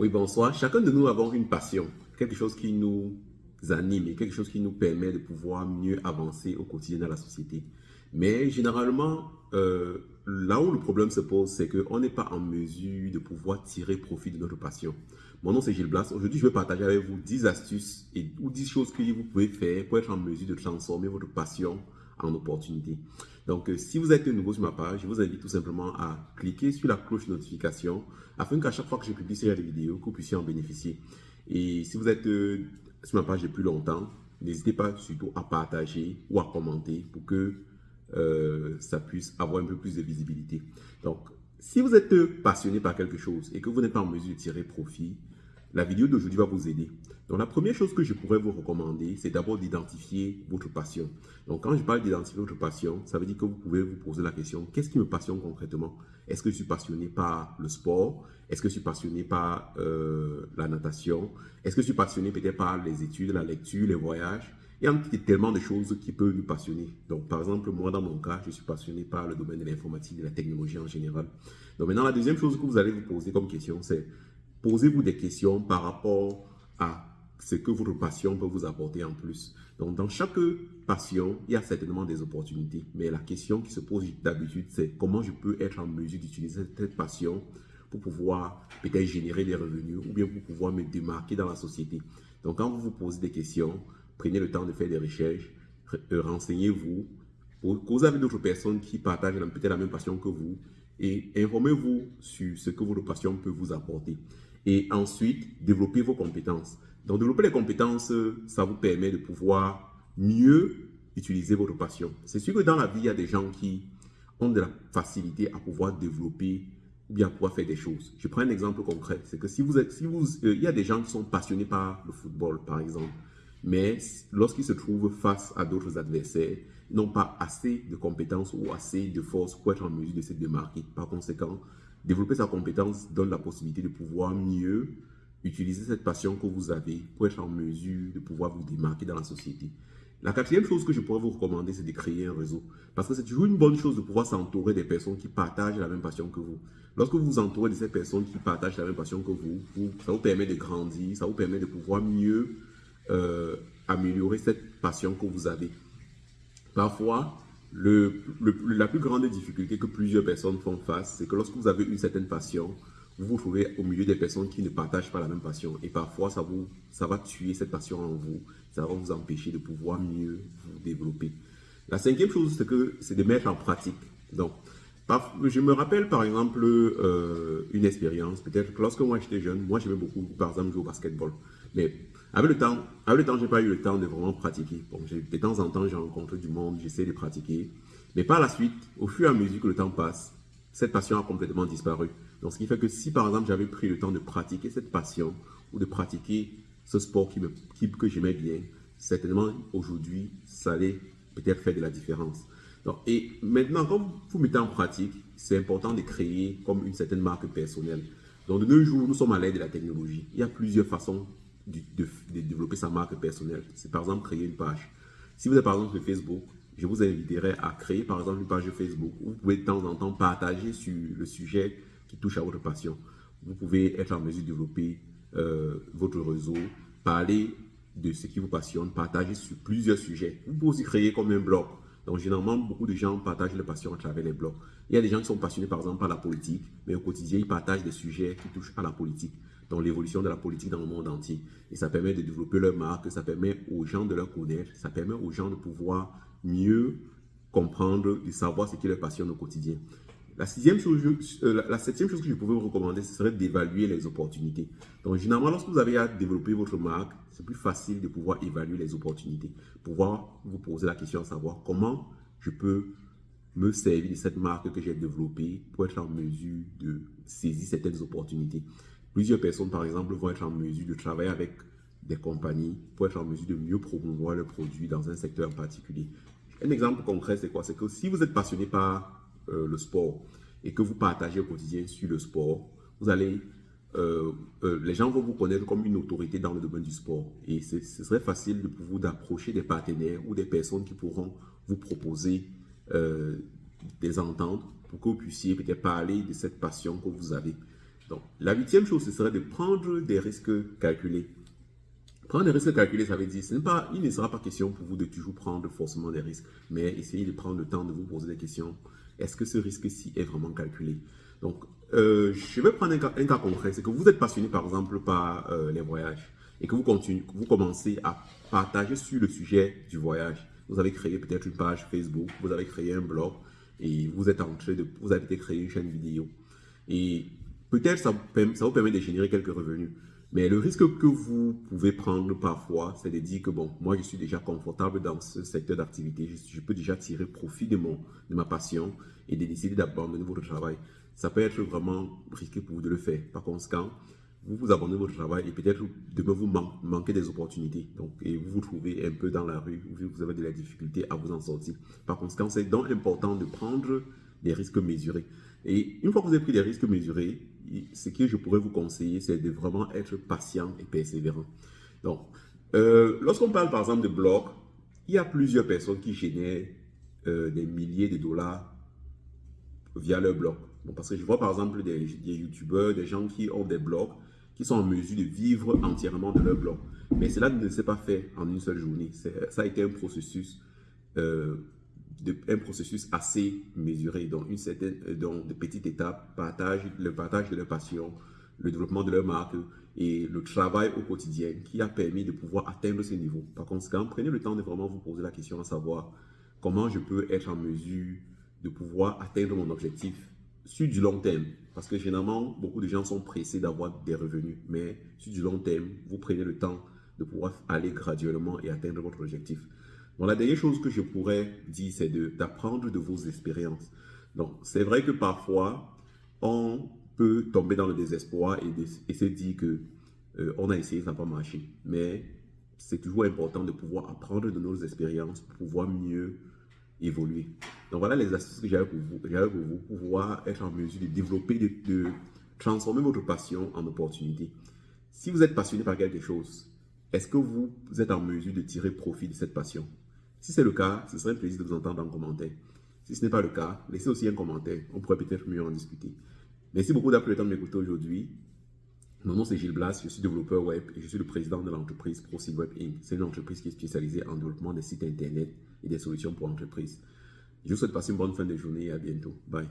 Oui, bonsoir. Chacun de nous avons une passion, quelque chose qui nous anime et quelque chose qui nous permet de pouvoir mieux avancer au quotidien dans la société. Mais généralement, euh, là où le problème se pose, c'est qu'on n'est pas en mesure de pouvoir tirer profit de notre passion. Mon nom c'est Gilles Blas. Aujourd'hui, je vais partager avec vous 10 astuces et, ou 10 choses que vous pouvez faire pour être en mesure de transformer votre passion en opportunité. Donc, euh, si vous êtes nouveau sur ma page, je vous invite tout simplement à cliquer sur la cloche de notification afin qu'à chaque fois que je publie ces vidéos, que vous puissiez en bénéficier. Et si vous êtes euh, sur ma page depuis longtemps, n'hésitez pas surtout à partager ou à commenter pour que euh, ça puisse avoir un peu plus de visibilité. Donc, si vous êtes passionné par quelque chose et que vous n'êtes pas en mesure de tirer profit, la vidéo d'aujourd'hui va vous aider. Donc, la première chose que je pourrais vous recommander, c'est d'abord d'identifier votre passion. Donc, quand je parle d'identifier votre passion, ça veut dire que vous pouvez vous poser la question, qu'est-ce qui me passionne concrètement? Est-ce que je suis passionné par le sport? Est-ce que je suis passionné par euh, la natation? Est-ce que je suis passionné peut-être par les études, la lecture, les voyages? Il y a tellement de choses qui peuvent nous passionner. Donc, par exemple, moi, dans mon cas, je suis passionné par le domaine de l'informatique, de la technologie en général. Donc, maintenant, la deuxième chose que vous allez vous poser comme question, c'est posez-vous des questions par rapport à ce que votre passion peut vous apporter en plus. Donc, dans chaque passion, il y a certainement des opportunités. Mais la question qui se pose d'habitude, c'est comment je peux être en mesure d'utiliser cette passion pour pouvoir peut-être générer des revenus ou bien pour pouvoir me démarquer dans la société. Donc, quand vous vous posez des questions, prenez le temps de faire des recherches, euh, renseignez-vous, causez avec d'autres personnes qui partagent peut-être la même passion que vous et informez-vous sur ce que votre passion peut vous apporter. Et ensuite, développez vos compétences. Donc, développer les compétences, ça vous permet de pouvoir mieux utiliser votre passion. C'est sûr que dans la vie, il y a des gens qui ont de la facilité à pouvoir développer ou bien à pouvoir faire des choses. Je prends un exemple concret. C'est que si vous êtes, euh, il y a des gens qui sont passionnés par le football, par exemple, mais lorsqu'ils se trouvent face à d'autres adversaires, n'ont pas assez de compétences ou assez de force pour être en mesure de se démarquer. Par conséquent, développer sa compétence donne la possibilité de pouvoir mieux utiliser cette passion que vous avez pour être en mesure de pouvoir vous démarquer dans la société. La quatrième chose que je pourrais vous recommander, c'est de créer un réseau. Parce que c'est toujours une bonne chose de pouvoir s'entourer des personnes qui partagent la même passion que vous. Lorsque vous vous entourez de ces personnes qui partagent la même passion que vous, ça vous permet de grandir, ça vous permet de pouvoir mieux euh, améliorer cette passion que vous avez. Parfois, la plus grande difficulté que plusieurs personnes font face, c'est que lorsque vous avez une certaine passion, vous vous trouvez au milieu des personnes qui ne partagent pas la même passion. Et parfois, ça, vous, ça va tuer cette passion en vous. Ça va vous empêcher de pouvoir mieux vous développer. La cinquième chose, c'est que c'est de mettre en pratique. Donc, je me rappelle par exemple euh, une expérience, peut-être que lorsque moi j'étais jeune, moi j'aimais beaucoup par exemple jouer au basketball. Mais avec le temps, avec le temps, j'ai pas eu le temps de vraiment pratiquer. De temps en temps, j'ai rencontré du monde, j'essaie de pratiquer. Mais par la suite, au fur et à mesure que le temps passe, cette passion a complètement disparu. Donc, ce qui fait que si, par exemple, j'avais pris le temps de pratiquer cette passion ou de pratiquer ce sport qui me, que j'aimais bien, certainement, aujourd'hui, ça allait peut-être faire de la différence. Donc, et maintenant, quand vous mettez en pratique, c'est important de créer comme une certaine marque personnelle. Donc, de nos jours, nous sommes à l'aide de la technologie. Il y a plusieurs façons de, développer sa marque personnelle. C'est par exemple créer une page. Si vous êtes par exemple sur Facebook, je vous inviterai à créer par exemple une page Facebook où vous pouvez de temps en temps partager sur le sujet qui touche à votre passion. Vous pouvez être en mesure de développer euh, votre réseau, parler de ce qui vous passionne, partager sur plusieurs sujets. Vous pouvez aussi créer comme un blog. Donc, généralement, beaucoup de gens partagent leur passion à travers les blogs. Il y a des gens qui sont passionnés, par exemple, par la politique, mais au quotidien, ils partagent des sujets qui touchent à la politique, donc l'évolution de la politique dans le monde entier. Et ça permet de développer leur marque, ça permet aux gens de leur connaître, ça permet aux gens de pouvoir mieux comprendre et savoir ce qui leur passionne au quotidien. La, sixième euh, la, septième chose que je pouvais vous recommander, ce serait d'évaluer les opportunités. Donc, généralement, lorsque vous avez à développer votre marque, c'est plus facile de pouvoir évaluer les opportunités. Pouvoir vous poser la question à savoir comment je peux me servir de cette marque que j'ai développée pour être en mesure de saisir certaines opportunités. Plusieurs personnes, par exemple, vont être en mesure de travailler avec des compagnies pour être en mesure de mieux promouvoir leurs produits dans un secteur en particulier. Un exemple concret, c'est quoi? C'est que si vous êtes passionné par euh, le sport et que vous partagez au quotidien sur le sport, vous allez, euh, euh, les gens vont vous connaître comme une autorité dans le domaine du sport. Et ce serait facile pour vous d'approcher des partenaires ou des personnes qui pourront vous proposer des ententes pour que vous puissiez peut-être parler de cette passion que vous avez. Donc, la huitième chose, ce serait de prendre des risques calculés. Prendre des risques calculés, ça veut dire, ce pas, il ne sera pas question pour vous de toujours prendre forcément des risques, mais essayez de prendre le temps de vous poser des questions. Est-ce que ce risque-ci est vraiment calculé? Donc, euh, je vais prendre un cas, concret. C'est que vous êtes passionné, par exemple, par euh, les voyages et que vous, vous commencez à partager sur le sujet du voyage. Vous avez créé peut-être une page Facebook, vous avez créé un blog et vous êtes en train de, vous avez créé une chaîne vidéo. Et peut-être ça, ça vous permet de générer quelques revenus. Mais le risque que vous pouvez prendre parfois, c'est de dire que bon, moi je suis déjà confortable dans ce secteur d'activité, je, peux déjà tirer profit de, de ma passion et de décider d'abandonner votre travail. Ça peut être vraiment risqué pour vous de le faire. Par conséquent, vous vous abandonnez votre travail et peut-être demain vous manquez des opportunités. Donc, et vous vous trouvez un peu dans la rue, vous avez de la difficulté à vous en sortir. Par conséquent, c'est donc important de prendre des risques mesurés. Et une fois que vous avez pris des risques mesurés, ce que je pourrais vous conseiller, c'est de vraiment être patient et persévérant. Donc, euh, lorsqu'on parle par exemple de blogs, il y a plusieurs personnes qui génèrent euh, des milliers de dollars via leur blog. parce que je vois par exemple des, des youtubeurs, des gens qui ont des blogs, qui sont en mesure de vivre entièrement de leur blog. Mais cela ne s'est pas fait en une seule journée. Ça a été un processus euh, un processus assez mesuré, donc une certaine, euh, donc de petites étapes, partage, le partage de leur passion, le développement de leur marque et le travail au quotidien qui a permis de pouvoir atteindre ce niveau. Par conséquent, prenez le temps de vraiment vous poser la question à savoir comment je peux être en mesure de pouvoir atteindre mon objectif sur du long terme. Parce que généralement, beaucoup de gens sont pressés d'avoir des revenus. Mais sur du long terme, vous prenez le temps de pouvoir aller graduellement et atteindre votre objectif. Bon, la dernière chose que je pourrais dire, c'est d'apprendre de, vos expériences. Donc, c'est vrai que parfois, on peut tomber dans le désespoir et, se dire que euh, on a essayé, ça n'a pas marché. Mais c'est toujours important de pouvoir apprendre de nos expériences pour pouvoir mieux évoluer. Donc voilà les astuces que j'avais pour vous, pour pouvoir être en mesure de développer, de transformer votre passion en opportunité. Si vous êtes passionné par quelque chose, est-ce que vous êtes en mesure de tirer profit de cette passion? Si c'est le cas, ce serait un plaisir de vous entendre en commentaire. Si ce n'est pas le cas, laissez aussi un commentaire. On pourrait peut-être mieux en discuter. Merci beaucoup d'avoir pris le temps de m'écouter aujourd'hui. Mon nom c'est Gilles Blas, je suis développeur web et je suis le président de l'entreprise ProSeedWeb Inc. C'est une entreprise qui est spécialisée en développement des sites internet et des solutions pour entreprises. Je vous souhaite passer une bonne fin de journée et à bientôt. Bye.